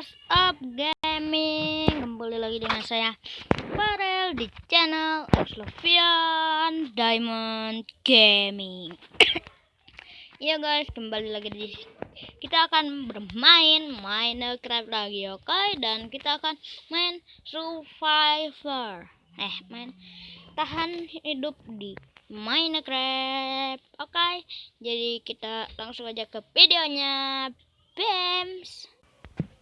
What's up gaming Kembali lagi dengan saya Farel di channel Exlovian Diamond Gaming Ya guys kembali lagi di Kita akan bermain Minecraft lagi oke okay? Dan kita akan main Survivor Eh main Tahan hidup di Minecraft Oke okay? Jadi kita langsung aja ke videonya Bems.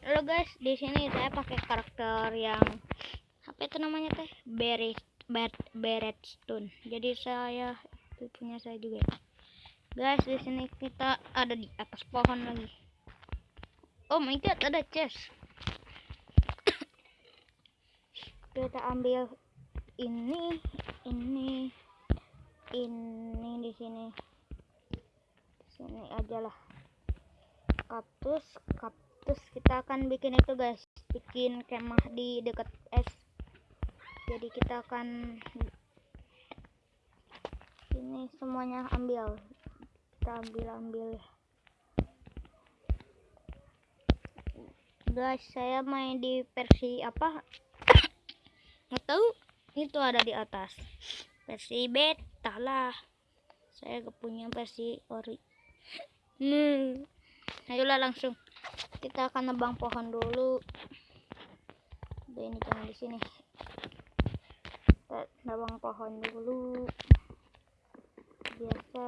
Halo guys, di sini saya pakai karakter yang apa itu namanya teh? Beret Beret Stone. Jadi saya itu punya saya juga. Guys, di sini kita ada di atas pohon lagi. Oh my god, ada chest. kita ambil ini, ini, ini di sini. Di sini aja lah kaktus kaktus kita akan bikin itu guys. Bikin kemah di dekat es. Jadi kita akan ini semuanya ambil. Kita ambil ambil guys saya main di versi apa? Nggak tahu. Itu ada di atas. Versi beta lah. Saya gak punya versi ori hmm. Ayolah langsung kita akan nebang pohon dulu. Ini jangan di sini. Kita nebang pohon dulu. Biasa.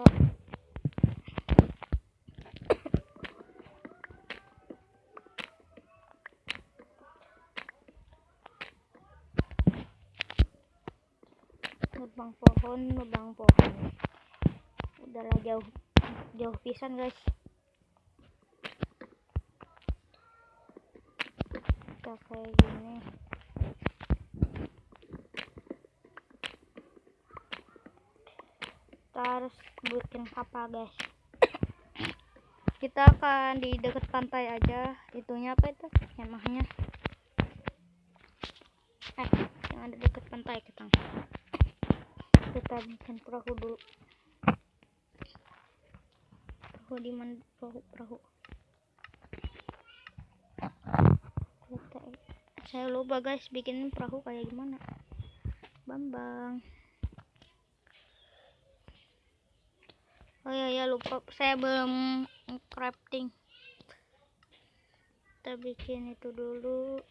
Nebang pohon nebang pohon. Udahlah jauh jauh pisan guys bisa kayak gini. Kita harus bikin kapal guys. Kita akan di dekat pantai aja. Itunya apa itu? Kemahnya eh yang ada dekat pantai kita. Kita bikin perahu dulu. Perahu di mana? Perahu perahu saya lupa guys bikin perahu kayak gimana. Bambang. Oh ya ya lupa. Saya belum crafting. Kita bikin itu dulu.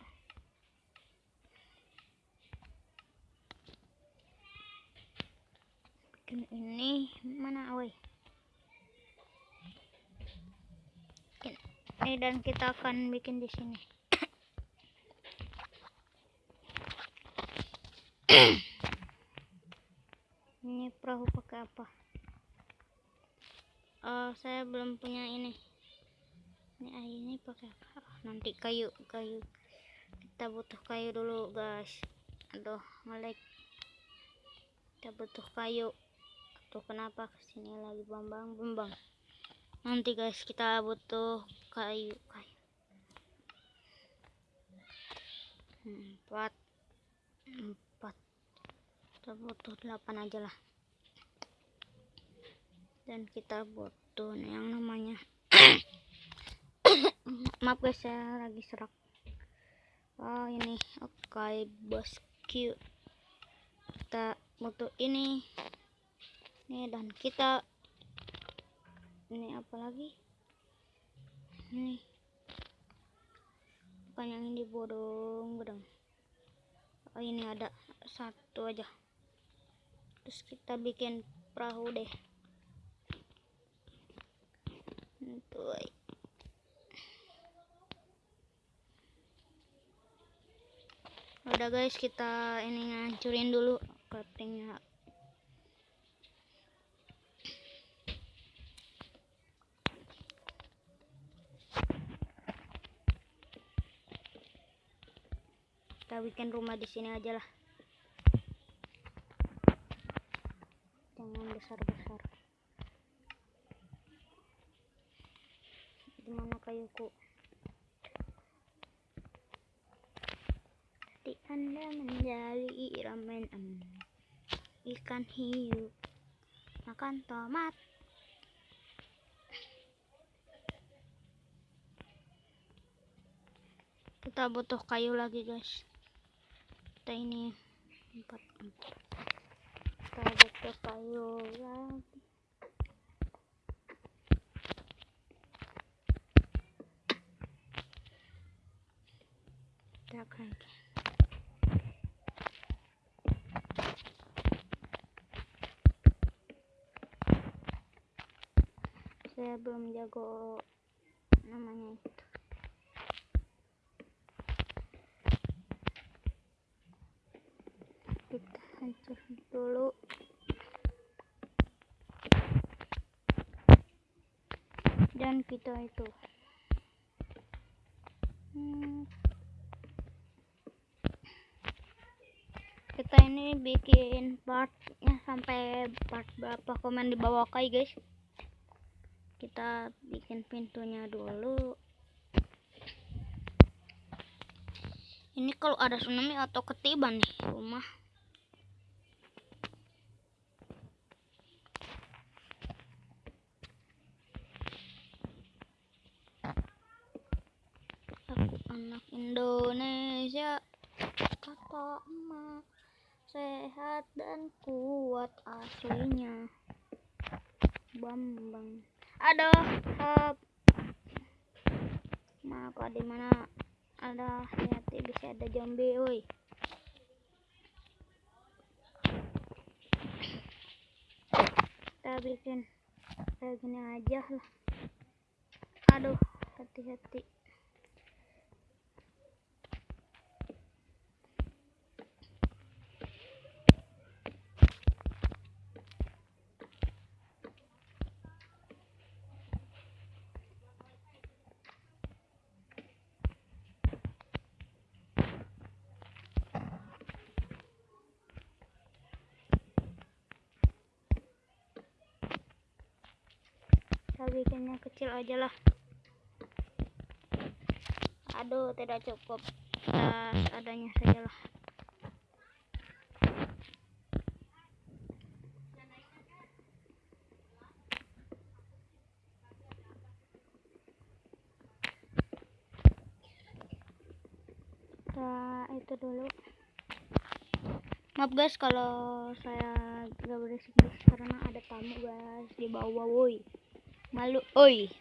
Bikin ini. Mana away ini dan kita akan bikin di sini ini perahu pakai apa? Oh saya belum punya ini. Ini airnya pakai apa? Oh, nanti kayu kayu. Kita butuh kayu dulu guys. Aduh melek kita butuh kayu. Tuh kenapa ke sini lagi bambang bambang nanti guys kita butuh kayu kayu. Empat empat butuh 8 aja lah. Dan kita butuh yang namanya maaf guys saya lagi serak. Oh ini. Oke okay, bosku kita butuh ini. Ini dan kita ini apa lagi? Ini. Bukan yang ini bodong bodong. Oh ini ada satu aja terus kita bikin perahu deh. Tuh. Udah guys kita ini ngancurin dulu craftingnya kita bikin rumah di sini aja lah besar-besar gimana kayuku di anda menjadi ramen ikan hiu makan tomat. Kita butuh kayu lagi guys. Kita ini empat kita butuh kayu lagi kita akan saya belum jago namanya itu kita hancur dulu dan kita itu. Hmm. kita ini bikin partnya sampai part berapa komen di bawah kai guys? Kita bikin pintunya dulu. Ini kalau ada tsunami atau ketiban nih rumah Indonesia kata emak sehat dan kuat aslinya. Bambang. Aduh hap maka di mana? Ada hati bisa ada zombie woi. Kita bikin kayak gini aja lah. Aduh hati-hati kita bikinnya kecil aja lah. Aduh tidak cukup. Kita adanya saja lah. Itu dulu. Maaf guys kalau saya gak berisik karena ada tamu guys di bawah woi malu. Oi.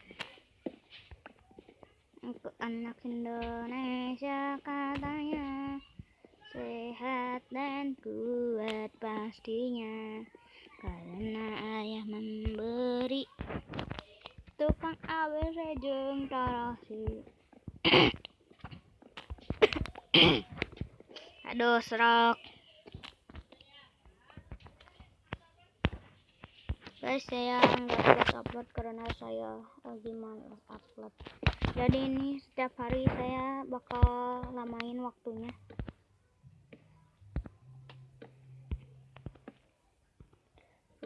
Untuk anak Indonesia katanya sehat dan kuat pastinya karena ayah memberi tukang ABC jeung tarasi aduh serak guys saya nggak upload upload karena saya lagi malas upload. Jadi ini setiap hari saya bakal lamain waktunya.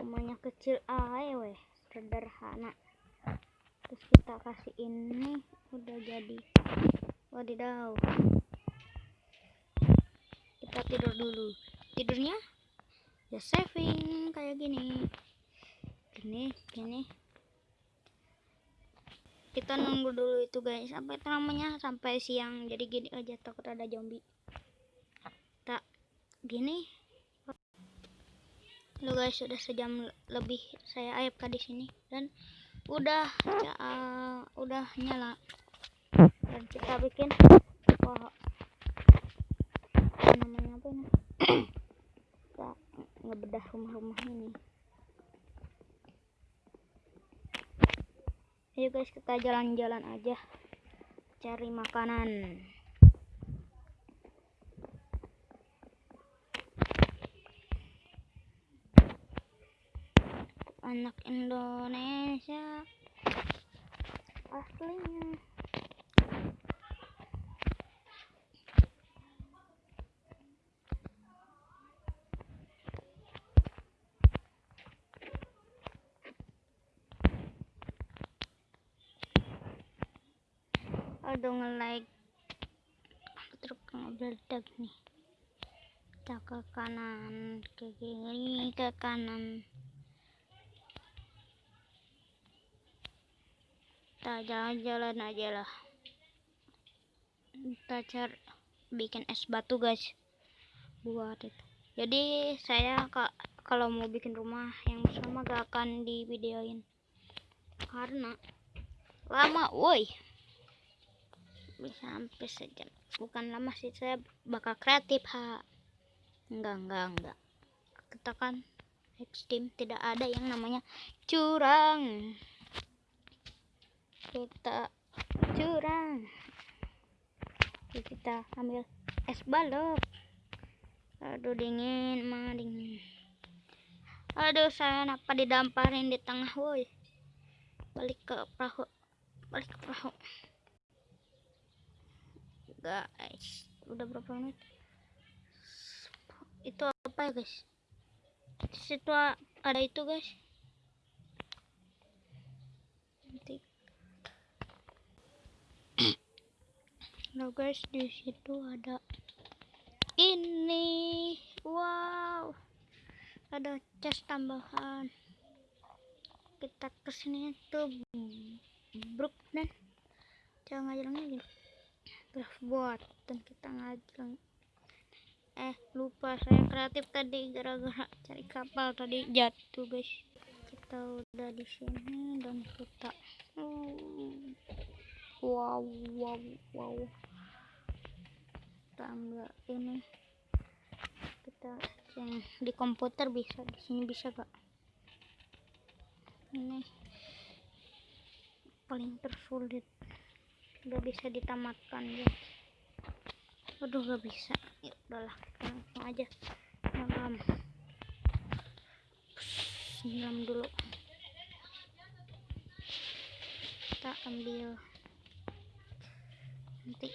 Rumahnya kecil aja weh. Sederhana. Terus kita kasih ini udah jadi wadidaw. Kita tidur dulu. Tidurnya ya saving kayak gini gini gini kita nunggu dulu itu guys. Sampai namanya sampai siang. Jadi gini aja takut ada zombie. Tak gini. Lo guys. Sudah sejam lebih saya AFK di sini. Dan udah ya, uh, udah nyala. Dan kita bikin apa namanya apa ini? Kita ngebedah rumah-rumah ini ayo guys kita jalan-jalan aja. Cari makanan. Anak Indonesia. Aslinya aduh nge-like truk ngebeledak nih. Kita ke kanan ke kiri ke kanan. Kita jalan-jalan aja lah. Kita cari bikin es batu guys. Buat itu. Jadi saya kak kalau mau bikin rumah yang sama gak akan di videoin karena lama woi bisa sampai sejam. Bukan lama sih saya bakal kreatif ha. Enggak enggak enggak. Kita kan ekstrim tidak ada yang namanya curang. Kita curang. Kita ambil es balok. Aduh dingin mah dingin. Aduh saya kenapa didamparin di tengah woi? Balik ke perahu balik ke perahu guys. Udah berapa menit? Itu apa ya guys? Situ ada itu guys. Nanti Nah guys di situ ada ini. Wow. Ada chest tambahan. Kita ke sini tuh bruk dan jangan lagi buat dan kita ngajarin eh lupa saya kreatif tadi gara-gara cari kapal tadi jatuh guys. Kita udah di sini dan kita wow wow wow kita ambil ini. Kita yang di komputer bisa di sini bisa gak ini paling tersulit gak bisa ditamatkan ya. Aduh gak bisa. Ya udahlah. Kita langsung aja. Nyelam nyelam dulu. Kita ambil. Nanti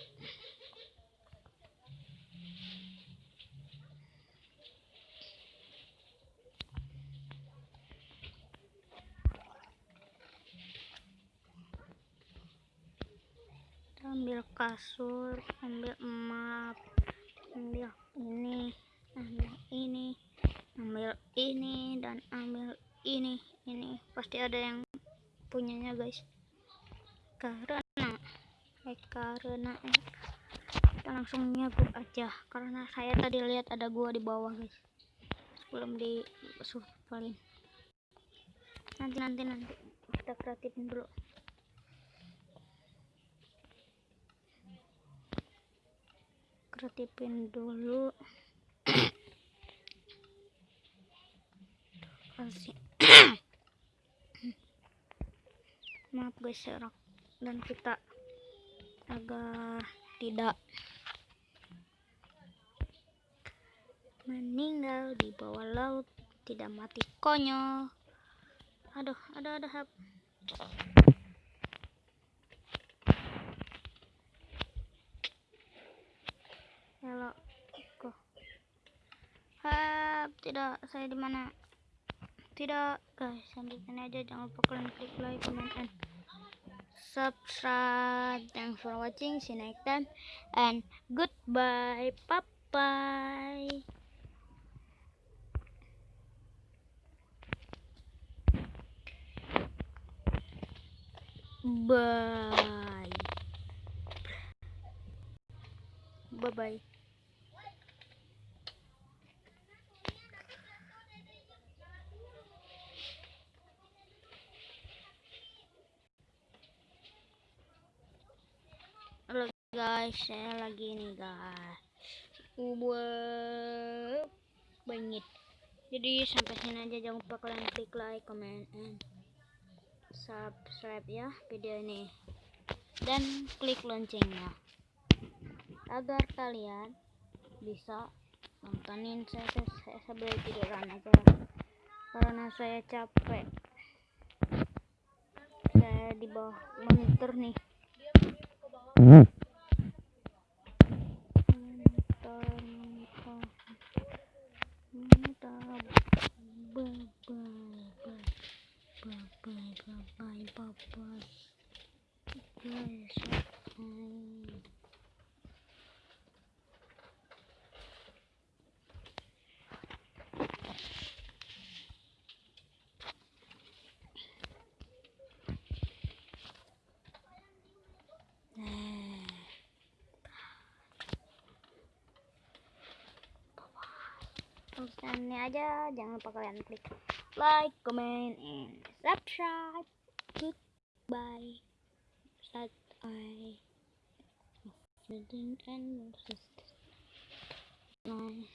kita ambil kasur ambil map ambil ini ambil ini ambil ini dan ambil ini ini. Pasti ada yang punyanya guys. Karena eh karena eh, kita langsung nyebut aja. Karena saya tadi lihat ada gua di bawah guys. Sebelum di survalin nanti nanti nanti. Kita kreatifin dulu kreatifin dulu. Kasih. Maaf guys serak dan kita agar tidak meninggal di bawah laut tidak mati konyol. Aduh aduh aduh hap. Halo, kok hap tidak saya di mana? Tidak guys sini aja. Jangan lupa kalian klik like comment and subscribe. Thanks for watching. See you next time and goodbye. Bye bye. Bye bye bye Halo guys, saya lagi nih guys. Ubah bangit. Jadi sampai sini aja jangan lupa kalian klik like, comment, and subscribe ya video ini. Dan klik loncengnya. Agar kalian bisa nontonin saya, saya, saya sambil tiduran aja. Karena saya capek. Saya di bawah monitor nih. Tulisannya aja. Jangan lupa kalian klik like comment and subscribe. Goodbye. Saat I and my